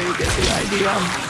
you get the idea.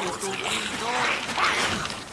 我都比你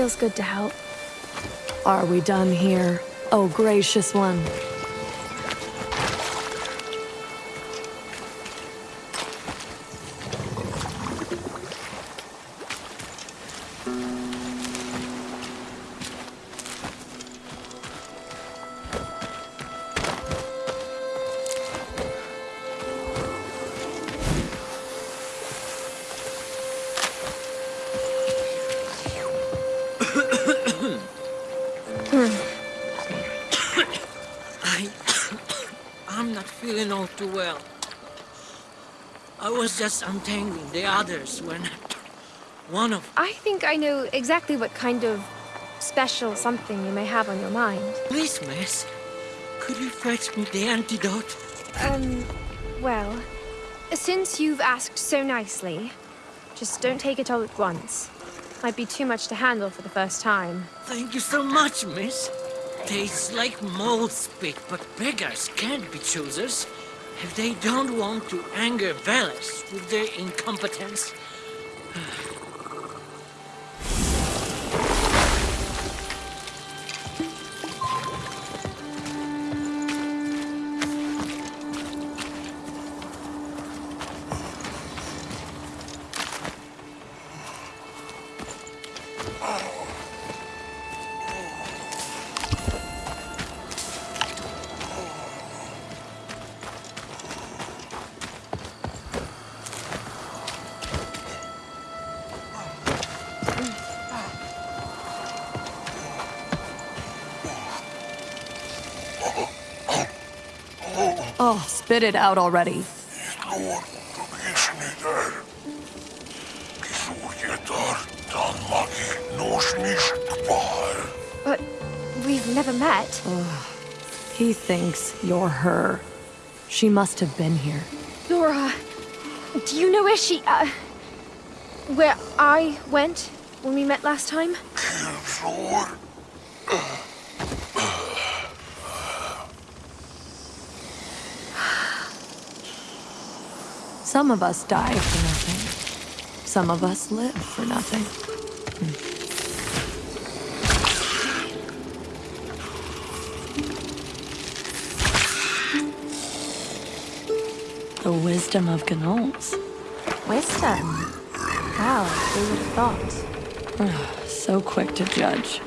Feels good to help. Are we done here? Oh, gracious one. well. I was just untangling the others when one of... I think I know exactly what kind of special something you may have on your mind. Please, miss, could you fetch me the antidote? Um, well, since you've asked so nicely, just don't take it all at once. Might be too much to handle for the first time. Thank you so much, miss. Tastes like mold spit, but beggars can't be choosers. If they don't want to anger Veles with their incompetence. Oh, spit it out already. Luon tumisni där. Kisujetar tanmaki nosmist pahar. But we've never met. He thinks you're her. She must have been here. Nora, do you know where she, uh, where I went when we met last time? Some of us die for nothing. Some of us live for nothing. The wisdom of Gnols. Wisdom. Wow, who would have thought? Ah, so quick to judge.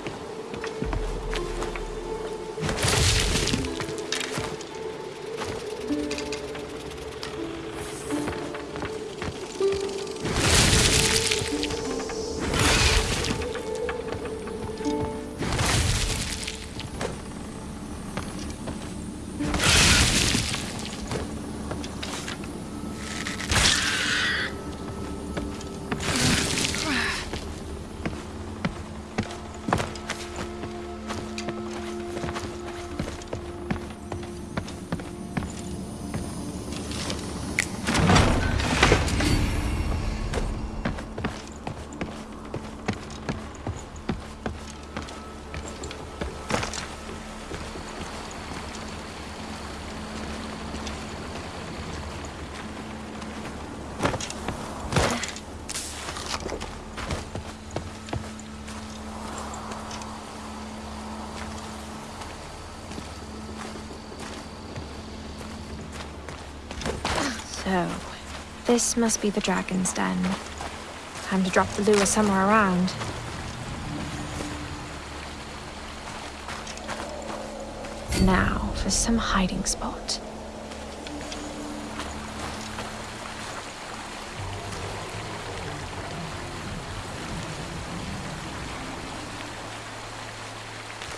So, this must be the dragon's den. Time to drop the lure somewhere around. Now, for some hiding spot.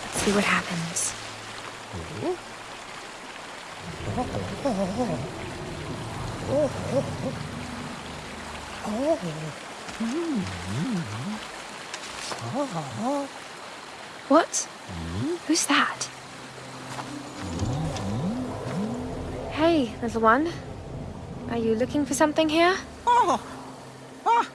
Let's see what happens. Oh. What? Who's that? Hey, little one. Are you looking for something here? Oh, oh,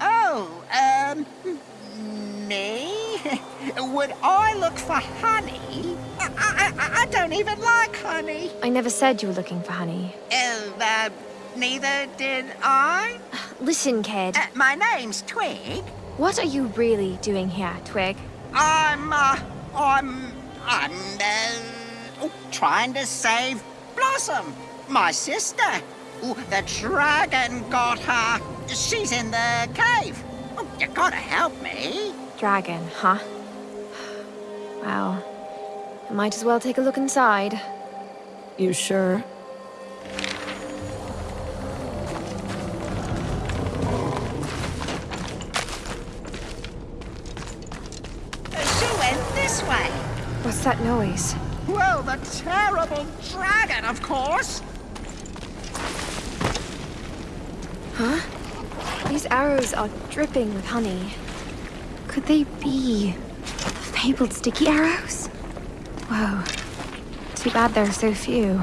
oh, um, me? Would I look for honey? I, I, I- don't even like honey. I never said you were looking for honey. Oh, uh, neither did I. Listen, kid. Uh, my name's Twig. What are you really doing here, Twig? I'm, uh, I'm, I'm, uh, trying to save Blossom, my sister. Oh, the dragon got her. She's in the cave. Oh, you gotta help me. Dragon, huh? Well, I might as well take a look inside. You sure? She went this way. What's that noise? Well, the terrible dragon, of course. Huh? These arrows are dripping with honey. Could they be the fabled sticky arrows? Whoa. Too bad there are so few.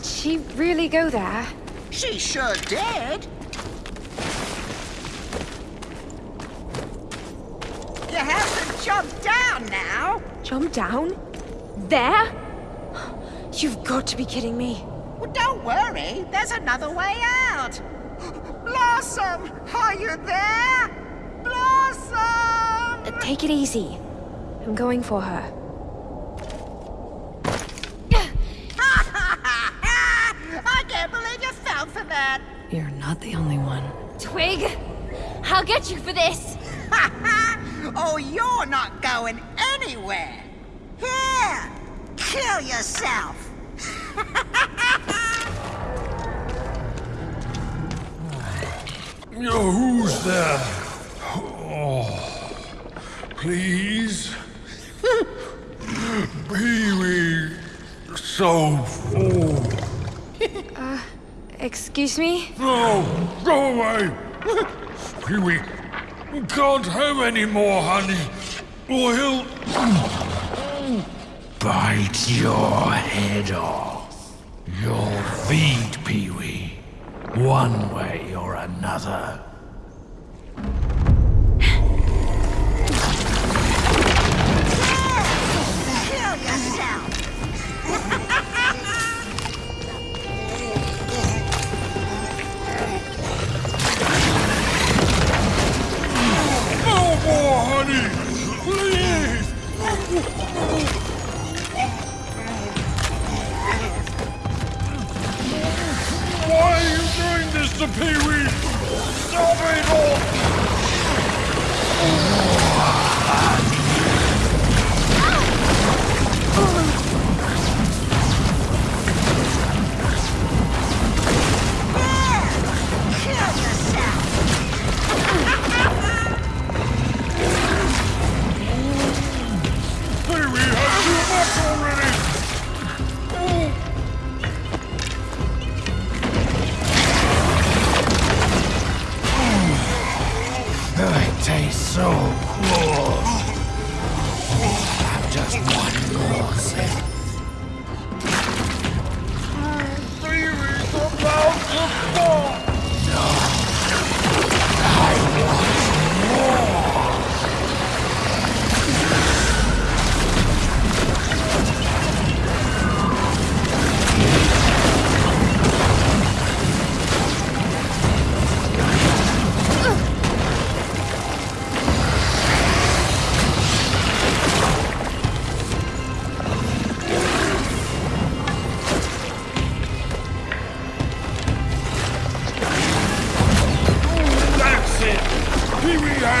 Did she really go there? She sure did. You have to jump down now. Jump down? There? You've got to be kidding me. Well, don't worry. There's another way out. Blossom, are you there? Blossom! Uh, take it easy. I'm going for her. Not the only one. Twig, I'll get you for this. oh, you're not going anywhere. Here, kill yourself. Yo, who's there? Oh, please? Pee-wee, so full. Excuse me? No, go away! Pee-wee, you can't have any more honey, or he'll... Bite your head off. You'll feed Pee-wee, one way or another. Honey! Please! Why are you doing this to Pee-wee?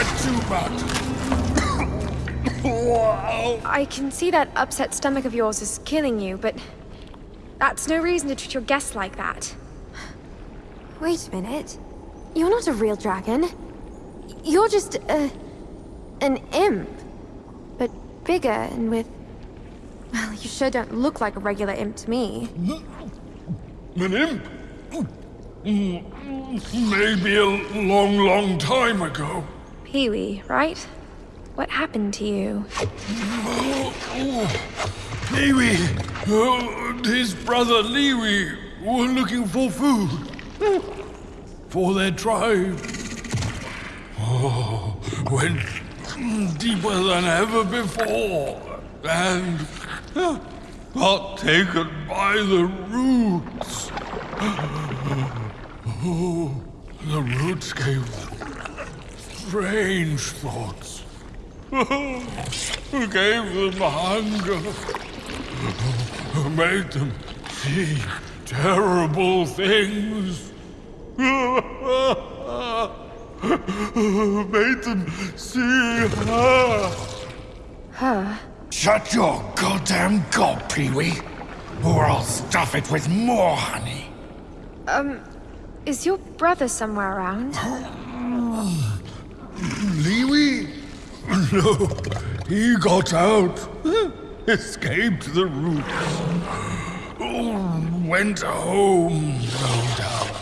Pee-wee too much! wow! I can see that upset stomach of yours is killing you, but that's no reason to treat your guests like that. Wait a minute. You're not a real dragon. You're just a. an imp. But bigger and with Well, you sure don't look like a regular imp to me. An imp? Maybe a long, long time ago. Pee-wee, right? What happened to you? Liwi, uh, his brother Liwi were looking for food for their tribe. Oh, went deeper than ever before and got taken by the roots. Oh, the roots gave strange thoughts. Who gave them hunger. Who made them see terrible things. Made them see her. Her? Shut your goddamn gob, Pee-wee, or I'll stuff it with more honey. Um, is your brother somewhere around? Liwi? No, he got out. Escaped the roots. Oh, went home, no doubt.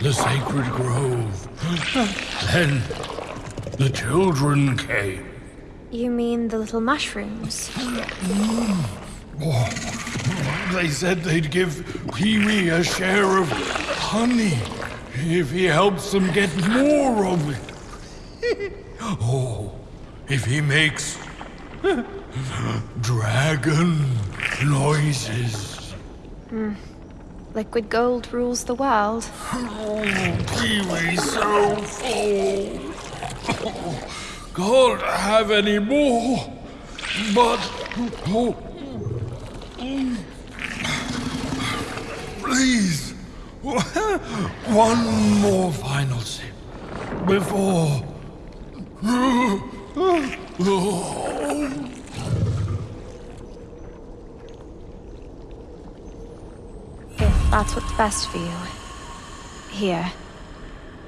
the sacred grove. Then the children came. You mean the little mushrooms? Mm. Oh, they said they'd give Pee-wee a share of honey if he helps them get more of it. oh, if he makes dragon noises. Hmm. Liquid gold rules the world. Oh, Pee-wee's so full. Can't have any more. But oh, oh. please, one more final sip before. If that's what's best for you. Here.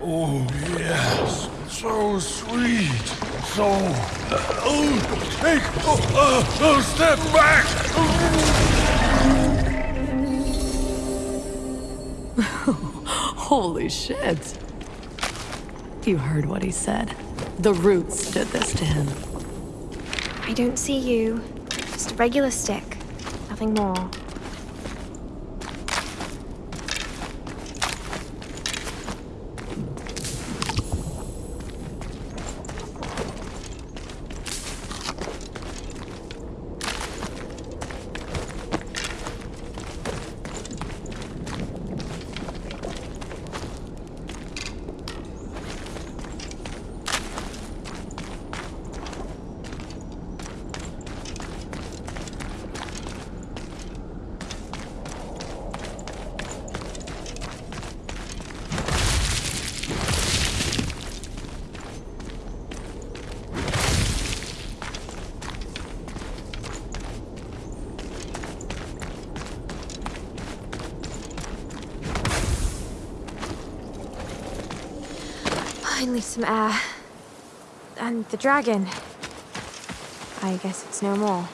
Oh, yes. So sweet. So. Oh, take a, a, a step back. Holy shit. You heard what he said. The roots did this to him. I don't see you. Just a regular stick. Nothing more. Some air. And the dragon. I guess it's no more.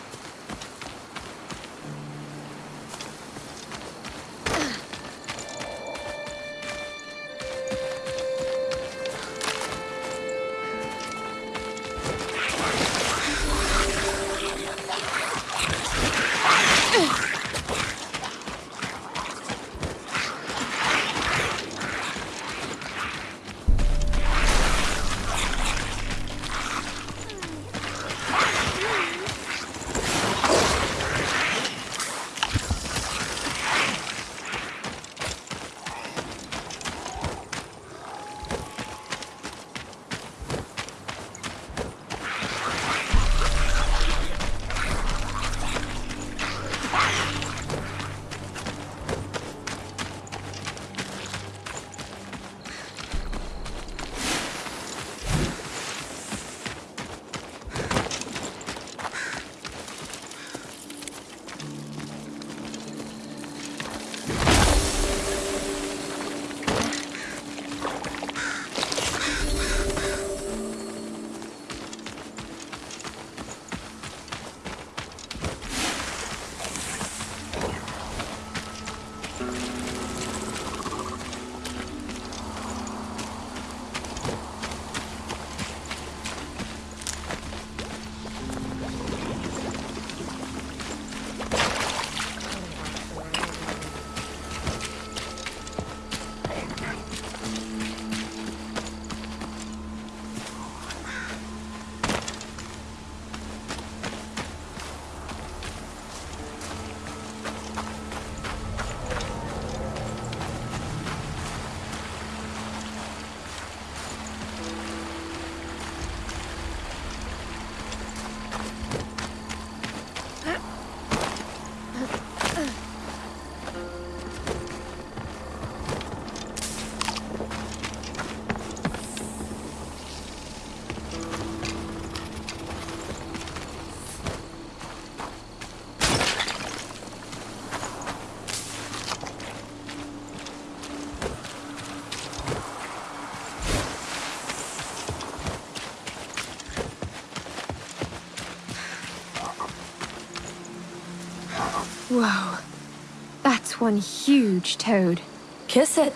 That's one huge toad. Kiss it.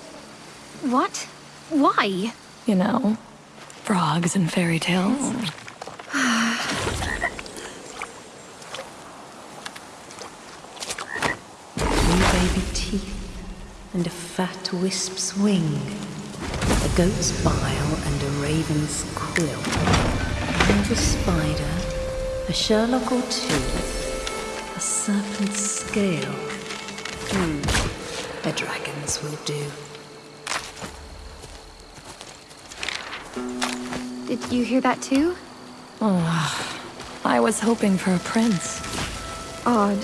What? Why? You know, frogs and fairy tales. Hmm. Three baby teeth and a fat wisp's wing, a goat's bile and a raven's quill, and a spider, a Sherlock or two, a serpent's scale. Hmm, a dragon's will do. Did you hear that too? Oh, I was hoping for a prince. Odd.